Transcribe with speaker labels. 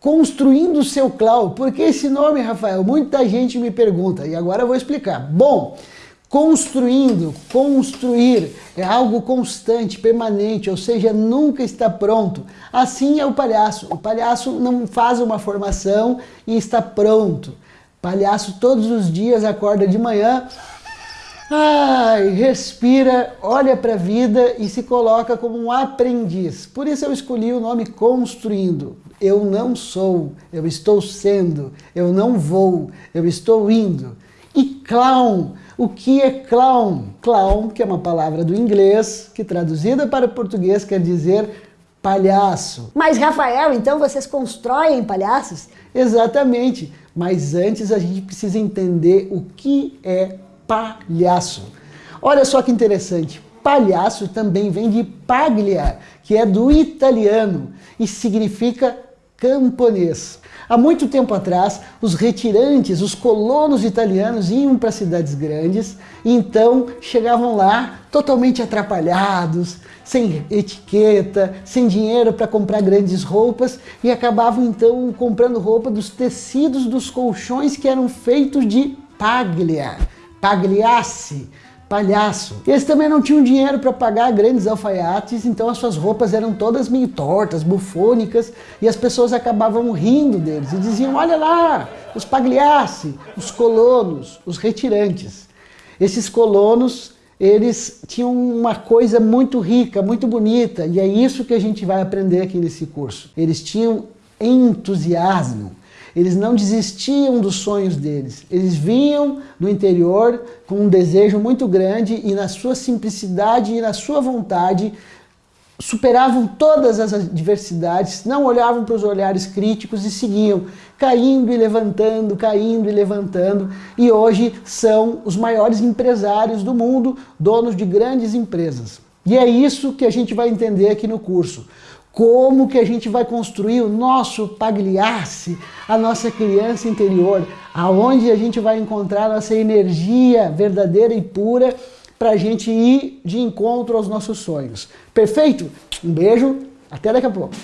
Speaker 1: Construindo seu clown. Por que esse nome, Rafael? Muita gente me pergunta e agora eu vou explicar. Bom, construindo, construir é algo constante, permanente, ou seja, nunca está pronto. Assim é o palhaço. O palhaço não faz uma formação e está pronto. Palhaço todos os dias acorda de manhã, Ai, respira, olha para a vida e se coloca como um aprendiz. Por isso eu escolhi o nome Construindo. Eu não sou, eu estou sendo, eu não vou, eu estou indo. E clown, o que é clown? Clown, que é uma palavra do inglês, que traduzida para o português quer dizer palhaço.
Speaker 2: Mas Rafael, então vocês constroem palhaços?
Speaker 1: Exatamente, mas antes a gente precisa entender o que é palhaço. Olha só que interessante, palhaço também vem de paglia, que é do italiano e significa camponês. Há muito tempo atrás, os retirantes, os colonos italianos iam para cidades grandes e então chegavam lá totalmente atrapalhados, sem etiqueta, sem dinheiro para comprar grandes roupas e acabavam então comprando roupa dos tecidos dos colchões que eram feitos de paglia. Pagliasse, palhaço. Eles também não tinham dinheiro para pagar grandes alfaiates, então as suas roupas eram todas meio tortas, bufônicas, e as pessoas acabavam rindo deles e diziam, olha lá, os pagliasse, os colonos, os retirantes. Esses colonos, eles tinham uma coisa muito rica, muito bonita, e é isso que a gente vai aprender aqui nesse curso. Eles tinham entusiasmo, eles não desistiam dos sonhos deles. Eles vinham do interior com um desejo muito grande e na sua simplicidade e na sua vontade superavam todas as adversidades, não olhavam para os olhares críticos e seguiam, caindo e levantando, caindo e levantando, e hoje são os maiores empresários do mundo, donos de grandes empresas. E é isso que a gente vai entender aqui no curso. Como que a gente vai construir o nosso pagliasse, a nossa criança interior, aonde a gente vai encontrar nossa energia verdadeira e pura para a gente ir de encontro aos nossos sonhos. Perfeito? Um beijo, até daqui a pouco.